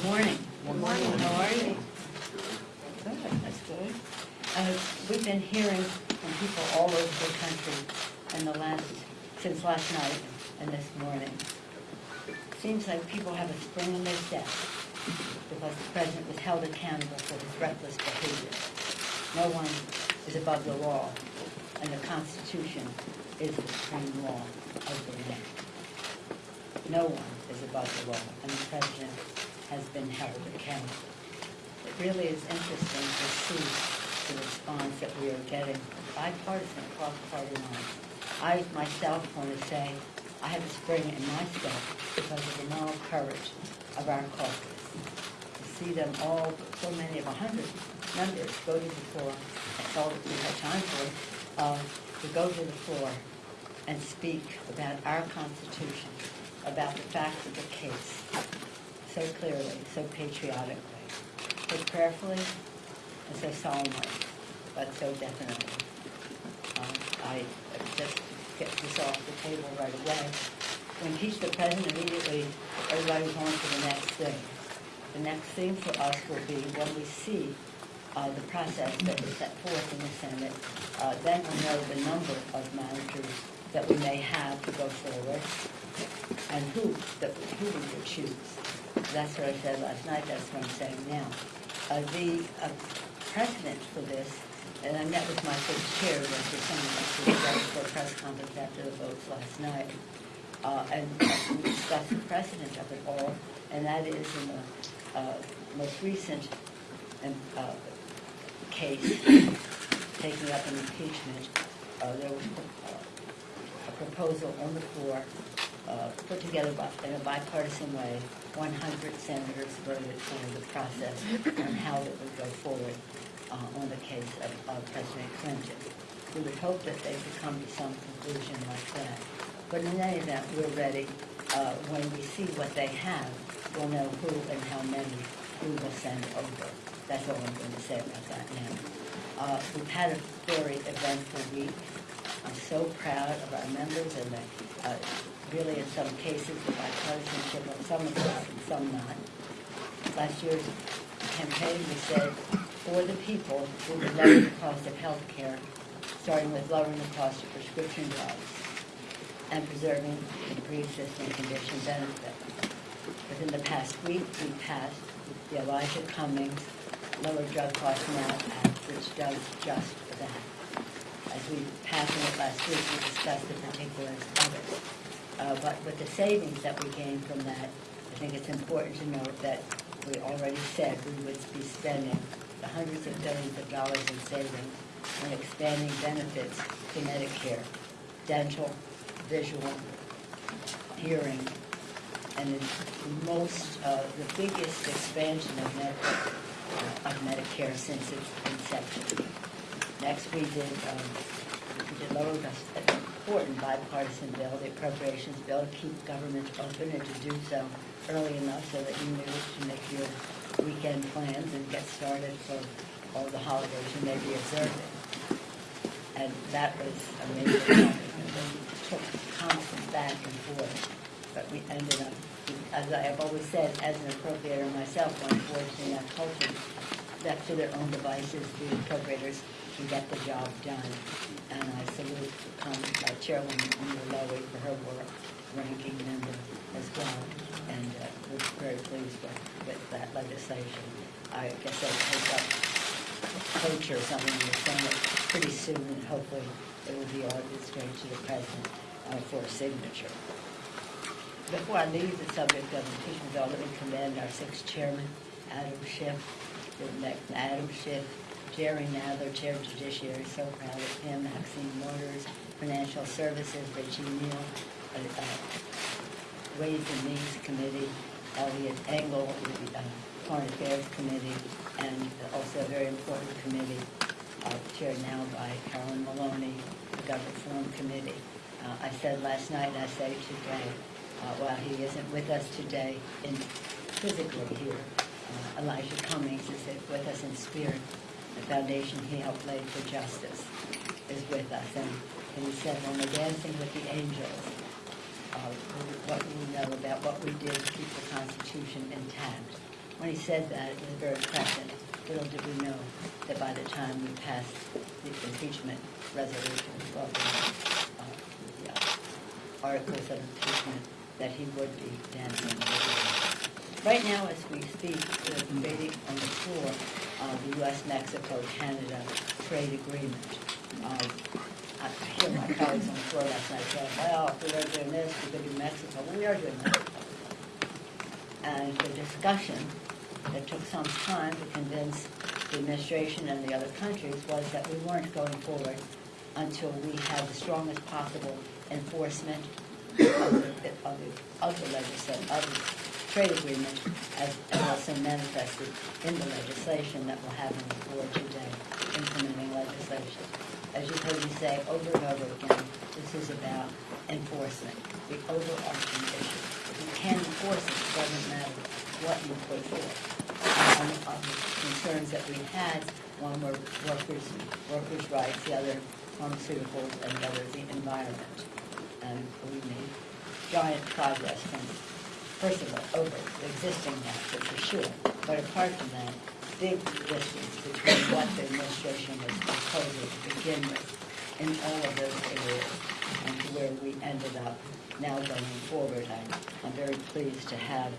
Good morning. Good morning. How are you? Good, that's good. Uh, We've been hearing from people all over the country in the last, since last night and this morning. Seems like people have a spring in their step because the president was held accountable for his reckless behavior. No one is above the law, and the Constitution is the supreme law of the land. No one is above the law, and the president has been held accountable. It really is interesting to see the response that we are getting bipartisan across party lines. I myself want to say I have a spring in my step because of the moral courage of our caucus. To see them all, so many of a hundred members go to the floor, that's all that we have time for, uh, to go to the floor and speak about our Constitution, about the facts of the case, so clearly, so patriotically, so prayerfully, and so solemnly, but so definitely. Um, I just get this off the table right away. When he's the president immediately, everybody's on to the next thing. The next thing for us will be when we see uh, the process that is set forth in the Senate, uh, then we'll know the number of managers that we may have to go forward and who, that, who we would choose. That's what I said last night, that's what I'm saying now. Uh, the uh, precedent for this, and I met with my first chair, was ready for a press conference after the votes last night, uh, and we discussed the precedent of it all, and that is in the uh, most recent um, uh, case taking up an impeachment, uh, there was a proposal on the floor, uh, put together by- in a bipartisan way. 100 senators voted for the process on how it would go forward uh, on the case of of President Clinton. We would hope that they could come to some conclusion like that. But in any event, we're ready. Uh, When we see what they have, we'll know who and how many we will send over. That's all I'm going to say about that now. Uh, We've had a very eventful week. I'm so proud of our members and the, uh, really in some cases, the bipartisanship of some of us and some not. Last year's campaign, we said, for the people, we would lower the cost of health care, starting with lowering the cost of prescription drugs and preserving the pre-existing condition benefit. Within the past week, we passed the Elijah Cummings Lower Drug Cost Now Act, which does just that. As we passed it last week, we discussed the particulars of it. Uh, But with the savings that we gained from that, I think it's important to note that we already said we would be spending the hundreds of billions of dollars in savings on expanding benefits to Medicare, dental, visual, hearing, and the most, uh, the biggest expansion of Med, of Medicare since its inception. Next, we did, um, we did lower important bipartisan bill, the appropriations bill, to keep government open and to do so early enough so that you knew to make your weekend plans and get started for all the holidays you may be observing. And that was a major accomplishment. We took constant back and forth, but we ended up, as I have always said, as an appropriator myself, unfortunately, I've culture, left to their own devices, the appropriators can get the job done. And I salute um, my chairwoman, Nita Lowey, for her work, ranking member as well, and uh, we're very pleased with, with that legislation. I guess I'll take up cloture or something in the Senate pretty soon, and hopefully it will be all ordered straight to the president uh, for signature. Before I leave the subject of impeachment, though, let me commend our sixth chairman, Adam Schiff, the Adam Schiff, Jerry Nadler, Chair of Judiciary, so proud of him, Maxine Waters, Financial Services, Richie Neal, uh, uh, Ways and Means Committee, Eliot Engel, the uh, Foreign Affairs Committee, and also a very important committee uh, chaired now by Carolyn Maloney, the Government Reform Committee. Uh, I said last night, I say today, uh, while he isn't with us today in physically here, uh, Elijah Cummings is with us in spirit. The foundation he helped lay for justice is with us. And, and he said, when we're dancing with the angels, uh, what we know about what we did to keep the Constitution intact when he said that, it was very prescient. Little did we know that by the time we passed the impeachment resolution, well, uh, the uh, articles of impeachment, that he would be dancing. Right now, as we speak, we're debating on the floor uh, the U.S.-Mexico-Canada trade agreement. I I hear my colleagues on the floor last night saying, well, if we are doing this, we could do Mexico. Well, we are doing Mexico. And the discussion that took some time to convince the administration and the other countries was that we weren't going forward until we had the strongest possible enforcement of the, of the, of the legislation, of the trade agreement as, as also manifested in the legislation that we'll have on the floor today, implementing legislation. As you've heard me say over and over again, this is about enforcement, the overarching issue. If you can enforce it, it doesn't matter what you put forth. Of the concerns that we had, one were workers, workers' rights, the other pharmaceuticals, and the other the environment. And we made giant progress from, first of all, over the existing NAFTA for sure. But apart from that, big distance between what the administration was proposing to begin with in all of those areas and to where we ended up now going forward. I- I'm very pleased to have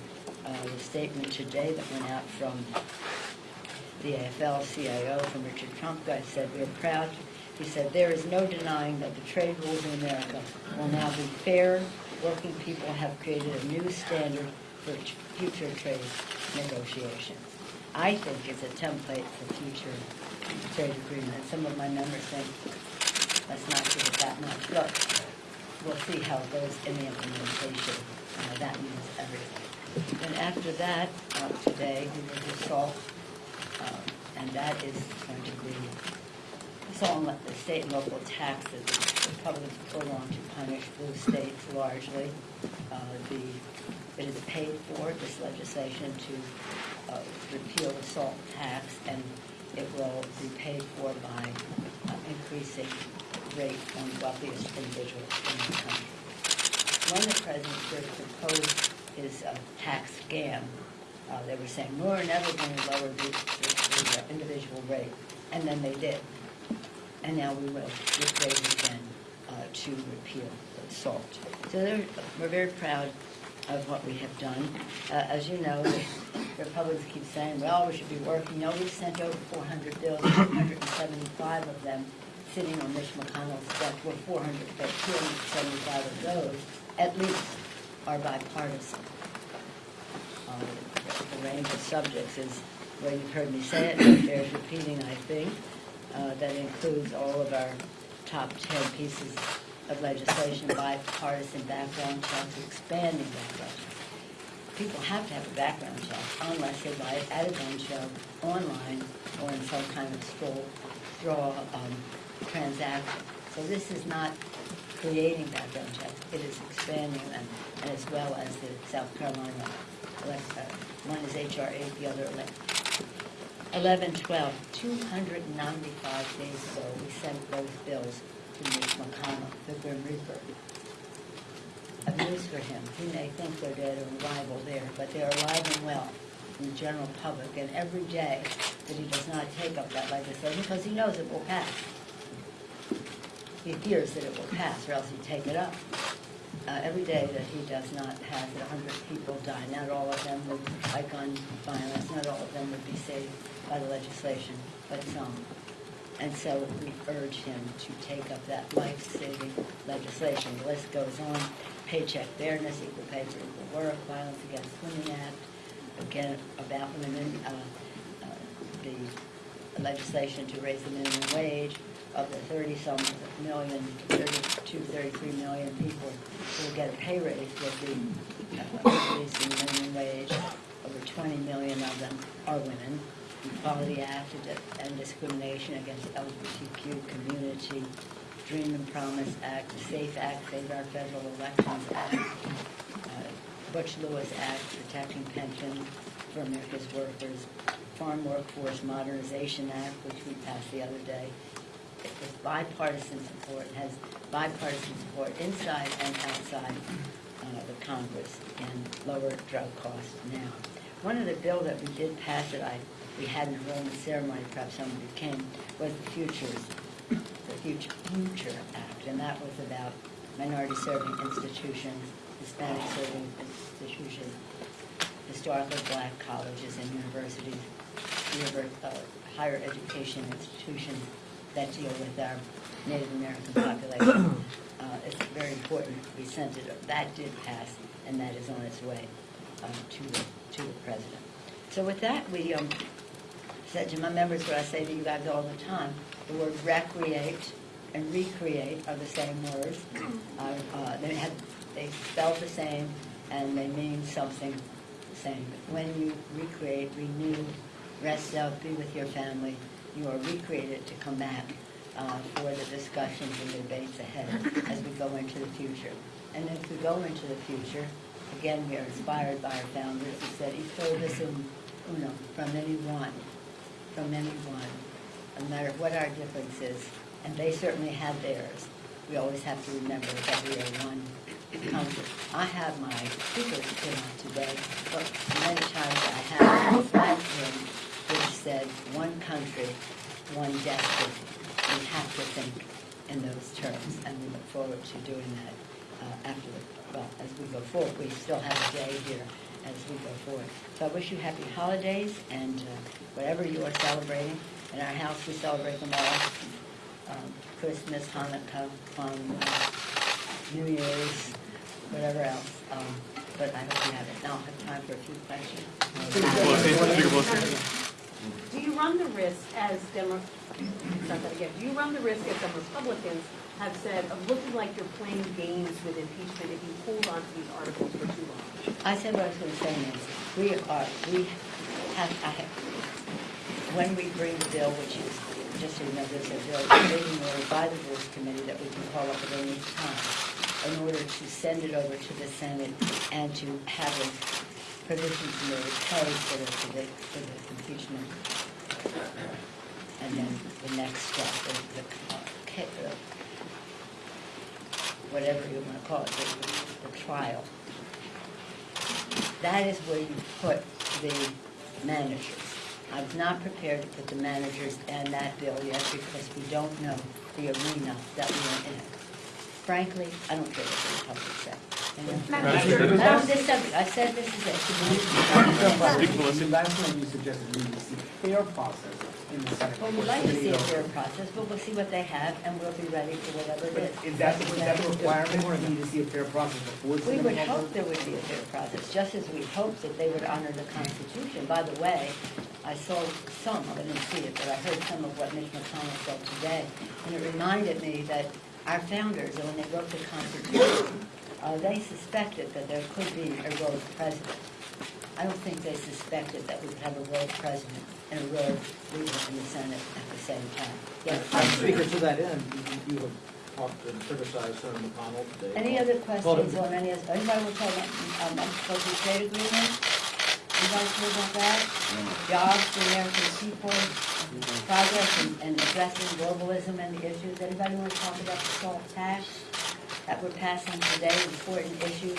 uh, the statement today that went out from the AFL-CIO from Richard Trumka. I said, "We are proud," he said, "there is no denying that the trade rules in America will now be fair. Working people have created a new standard for future trade negotiations." I think it's a template for future trade agreements. Some of my members think, let's not give it that much. Look, we'll see how it goes in the implementation. Uh, That means everything. And after that, uh, today, we will do um, and that is going to be, SALT and the state and local taxes. The Republicans will want to punish blue states largely. Uh, The, it is paid for, this legislation, to uh, repeal the SALT tax, and it will be paid for by uh, increasing rate on wealthiest individuals in the country. When the president first proposed his uh, tax scam, uh, they were saying, we're never going to lower the, the, the individual rate, and then they did. And now we will, with rate again, uh, to repeal the SALT. So we're very proud of what we have done. Uh, as you know, the Republicans keep saying, well, we should be working, no, we've sent over four hundred bills, two hundred and seventy-five of them sitting on Mitch McConnell's desk, well, four hundred, but two hundred and seventy-five of those, at least, are bipartisan. Uh, The range of subjects is, well, you've heard me say it, it bears repeating, I think. Uh, That includes all of our top 10 pieces of legislation, bipartisan background checks, expanding background checks. People have to have a background check unless they buy it at a gun show, online, or in some kind of straw, straw um, transaction. So this is not creating background checks, it is expanding them, and as well as the South Carolina, uh, one is HR 8, the other elect- 11, 12, 295 days ago, we sent those bills to Mitch McConnell, the Grim Reaper. Of news for him. He may think they're dead or arrival there, but they're alive and well in the general public. And every day that he does not take up that legislation, because he knows it will pass. He fears that it will pass, or else he'd take it up. Uh, every day that he does not have that 100 people die, not all of them would, by gun violence, not all of them would be saved by the legislation, but some. And so we urge him to take up that life-saving legislation. The list goes on, paycheck fairness, equal pay for equal work, violence against women act, again, about women, uh, uh, the legislation to raise the minimum wage of the 30-some million, 32, 33 million people who get a pay raise will uh, increasing the minimum wage. Over 20 million of them are women. Equality Act end discrimination against the LGBTQ community, Dream and Promise Act, the SAFE Act, Save Our Federal Elections Act, uh, Butch Lewis Act, protecting pensions for America's workers, Farm Workforce Modernization Act, which we passed the other day. Was bipartisan support, has bipartisan support inside and outside uh, the Congress, and lower drug costs now. one of the bill that we did pass that I, we had in the enrollment ceremony, perhaps somebody came, was the Futures, the Future, Future Act, and that was about minority serving institutions, Hispanic serving institutions, historically black colleges and universities, univer- uh, higher education institutions that deal with our Native American population. Uh, It's very important we sent it, that did pass, and that is on its way um, to the, to the president. So with that, we um, said to my members what I say to you guys all the time, the word recreate and recreate are the same words. Uh, uh, They have, they spell the same, and they mean something the same. When you recreate, renew, rest up, be with your family, you are recreated to come back uh, for the discussions and debates ahead as we go into the future. And as we go into the future, again, we are inspired by our founders who said, "Y todos un uno," from anyone, from anyone, no matter what our difference is. And they certainly had theirs. We always have to remember that we are one country. I have my speaker's on today, but many times I have a flag pin which said, "One country, one destiny." We have to think in those terms, and we look forward to doing that uh, after, well, as we go forward. We still have a day here as we go forward. So I wish you happy holidays, and uh, whatever you are celebrating. In our house, we celebrate them all. Um, Christmas, Hanukkah, New Year's, whatever else. Um, But I hope you have it. Now, I have time for a few questions. Run the risk as Demo, start that again, do you run the risk as some Republicans have said of looking like you're playing games with impeachment if you hold on to these articles for too long? I said what I was going to say, Nancy. We are, we have, have, when we bring the bill, which is, just so you know, there's a bill being ordered by the Rules Committee that we can call up at any time in order to send it over to the Senate and to have a provisions made, code the, for the, for the impeachment. And then the next step, the, the, uh, ca- uh, whatever you want to call it, the, the trial. That is where you put the managers. I'm not prepared to put the managers and that bill yet because we don't know the arena that we are in. Frankly, I don't care what the Republicans say. Madam I don't this subject, I said this is it. Speak, Felicity. Last time you suggested we would see fair process in the Senate. Well, we'd like to see a fair process, but we'll see what they have and we'll be ready for whatever it is. Is that, is that the requirement, or need to see a fair process before? We would hope there would be a fair process, just as we hope that they would honor the Constitution. By the way, I saw some, I didn't see it, but I heard some of what Mitch McConnell said today, and it reminded me that our founders, when they wrote the Constitution, uh, they suspected that there could be a rogue president. I don't think they suspected that we'd have a rogue president and a rogue leader in the Senate at the same time. Yes, Speaker, to that end, you- you have talked and criticized Senator McConnell today. Any other questions on any, of- anybody want to talk about, um, unexpected trade agreement? Anybody care about that? Jobs for American people, progress in, in addressing globalism and the issues. Anybody want to talk about the SALT tax that we're passing today, important issues,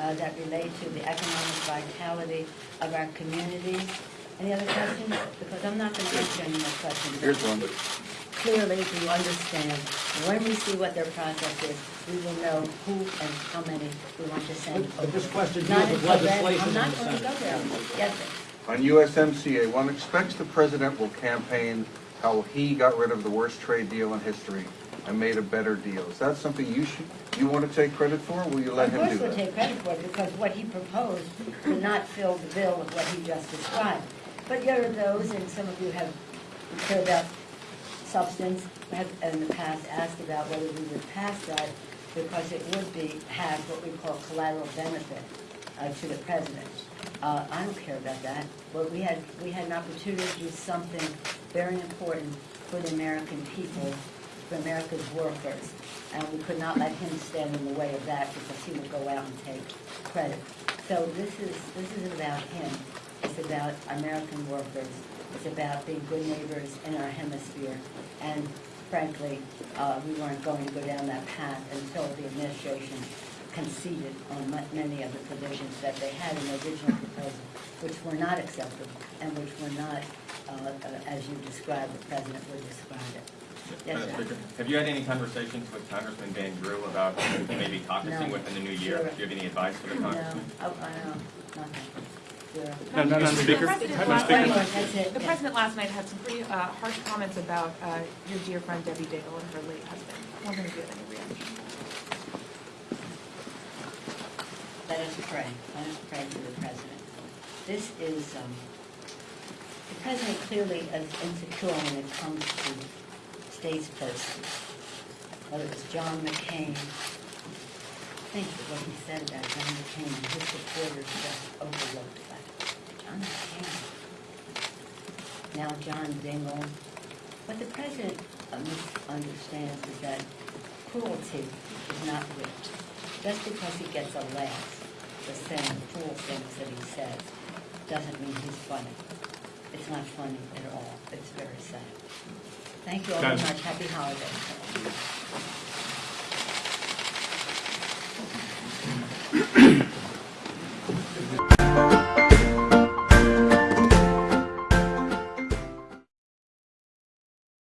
uh, that relate to the economic vitality of our communities? Any other questions? Because I'm not gonna answer any more questions. Here's one. Clearly, to understand, when we see what their process is, we will know who and how many we want to send But- but this question Not deals with legislation I'm not going to go there. Yes, sir. On USMCA, one expects the president will campaign how he got rid of the worst trade deal in history and made a better deal. Is that something you should, you want to take credit for, will you let Of him course do we'll that? take credit for it, because what he proposed did not fill the bill with what he just described. But there are those, and some of you have care about substance, have in the past asked about whether we would pass that, because it would be, have what we call collateral benefit uh, to the president. Uh, I don't care about that, but we had, we had an opportunity to do something very important for the American people, for America's workers, and we could not let him stand in the way of that because he would go out and take credit. So this is, this is about him. It's about American workers. It's about being good neighbors in our hemisphere. And frankly, uh, we weren't going to go down that path until the administration conceded on many of the provisions that they had in the original proposal, which were not acceptable and which were not, uh, uh, as you described, the president would describe it. Yes, sir. Have you had any conversations with Congressman Van Drew about maybe caucusing No. within the new year? Zero. Do you have any advice for the No, congressman? I, I know, nothing. Zero. Madam The Speaker? president last Speaker? night- That's it, The yeah. president last night had some pretty uh, harsh comments about uh, your dear friend Debbie Dingell and her late husband. Wondering if you have any reaction. Let us pray. Let us pray for the president. This is, um, the president clearly is insecure when it comes to statespersons. Whether it was John McCain, think of what he said about John McCain and his supporters just overlooked that. John McCain. Now John Dingell. What the president misunderstands is that cruelty is not wit. Just because he gets a laugh for saying cruel things that he says, doesn't mean he's funny. It's not funny at all. It's very sad. Thank you all very much. Happy holidays.